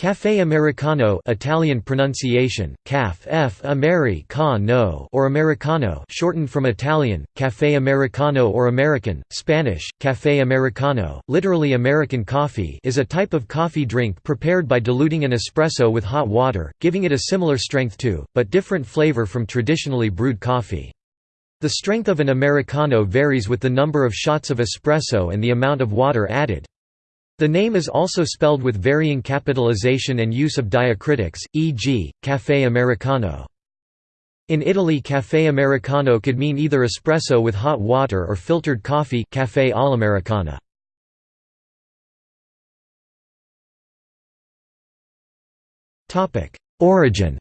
Café Americano Italian pronunciation, caf f ameri americano or Americano shortened from Italian, Café Americano or American, Spanish, Café Americano, literally American coffee is a type of coffee drink prepared by diluting an espresso with hot water, giving it a similar strength to, but different flavor from traditionally brewed coffee. The strength of an Americano varies with the number of shots of espresso and the amount of water added. The name is also spelled with varying capitalization and use of diacritics, e.g., Café Americano. In Italy Café Americano could mean either espresso with hot water or filtered coffee café all'americana. Origin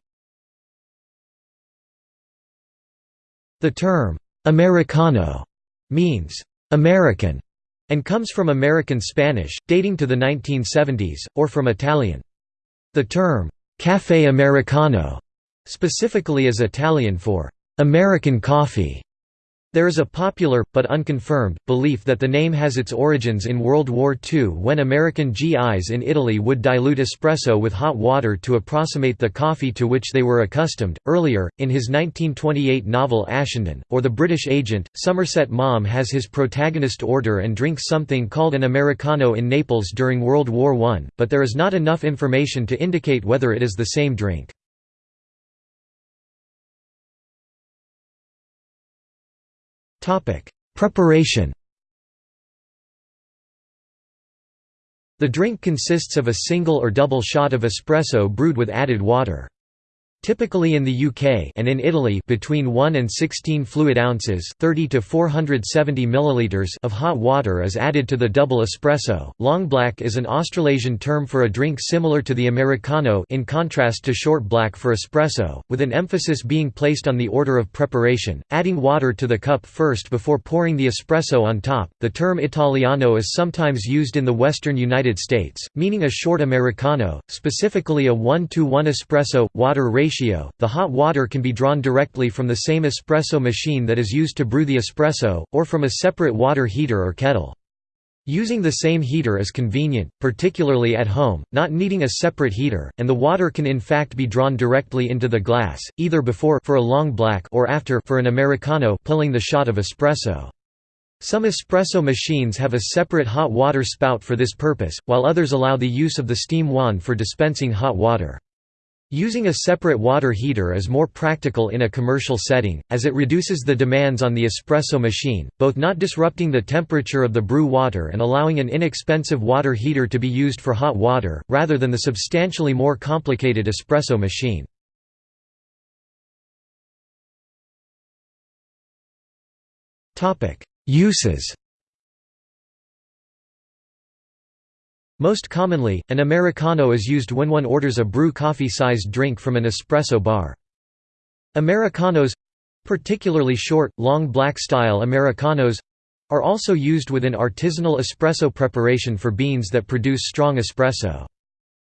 The term, «Americano» means «American» and comes from American Spanish, dating to the 1970s, or from Italian. The term, «café americano» specifically is Italian for «American coffee» There is a popular, but unconfirmed, belief that the name has its origins in World War II when American GIs in Italy would dilute espresso with hot water to approximate the coffee to which they were accustomed. Earlier, in his 1928 novel Ashenden, or The British Agent, Somerset Maugham has his protagonist order and drink something called an Americano in Naples during World War I, but there is not enough information to indicate whether it is the same drink. Preparation The drink consists of a single or double shot of espresso brewed with added water. Typically in the UK and in Italy between 1 and 16 fluid ounces 30 to 470 milliliters of hot water is added to the double espresso. Long black is an Australasian term for a drink similar to the americano in contrast to short black for espresso, with an emphasis being placed on the order of preparation, adding water to the cup first before pouring the espresso on top. The term Italiano is sometimes used in the western United States, meaning a short americano, specifically a 1 to 1 espresso water ratio ratio, the hot water can be drawn directly from the same espresso machine that is used to brew the espresso, or from a separate water heater or kettle. Using the same heater is convenient, particularly at home, not needing a separate heater, and the water can in fact be drawn directly into the glass, either before for a long black or after for an americano pulling the shot of espresso. Some espresso machines have a separate hot water spout for this purpose, while others allow the use of the steam wand for dispensing hot water. Using a separate water heater is more practical in a commercial setting, as it reduces the demands on the espresso machine, both not disrupting the temperature of the brew water and allowing an inexpensive water heater to be used for hot water, rather than the substantially more complicated espresso machine. Uses Most commonly, an Americano is used when one orders a brew coffee-sized drink from an espresso bar. Americanos—particularly short, long black-style Americanos—are also used within artisanal espresso preparation for beans that produce strong espresso.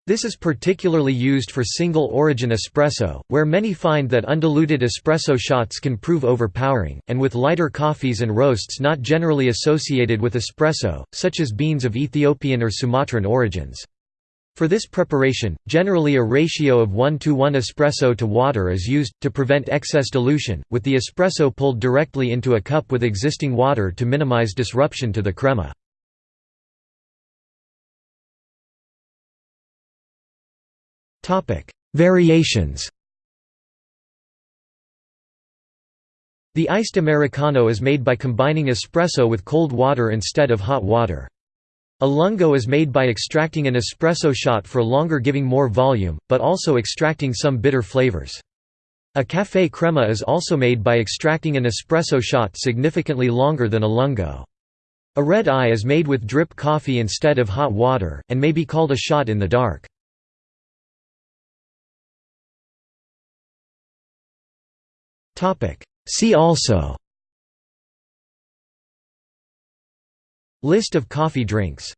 This is particularly used for single-origin espresso, where many find that undiluted espresso shots can prove overpowering, and with lighter coffees and roasts not generally associated with espresso, such as beans of Ethiopian or Sumatran origins. For this preparation, generally a ratio of 1 to 1 espresso to water is used, to prevent excess dilution, with the espresso pulled directly into a cup with existing water to minimize disruption to the crema. Variations The iced Americano is made by combining espresso with cold water instead of hot water. A lungo is made by extracting an espresso shot for longer giving more volume, but also extracting some bitter flavors. A café crema is also made by extracting an espresso shot significantly longer than a lungo. A red eye is made with drip coffee instead of hot water, and may be called a shot in the dark. See also. List of coffee drinks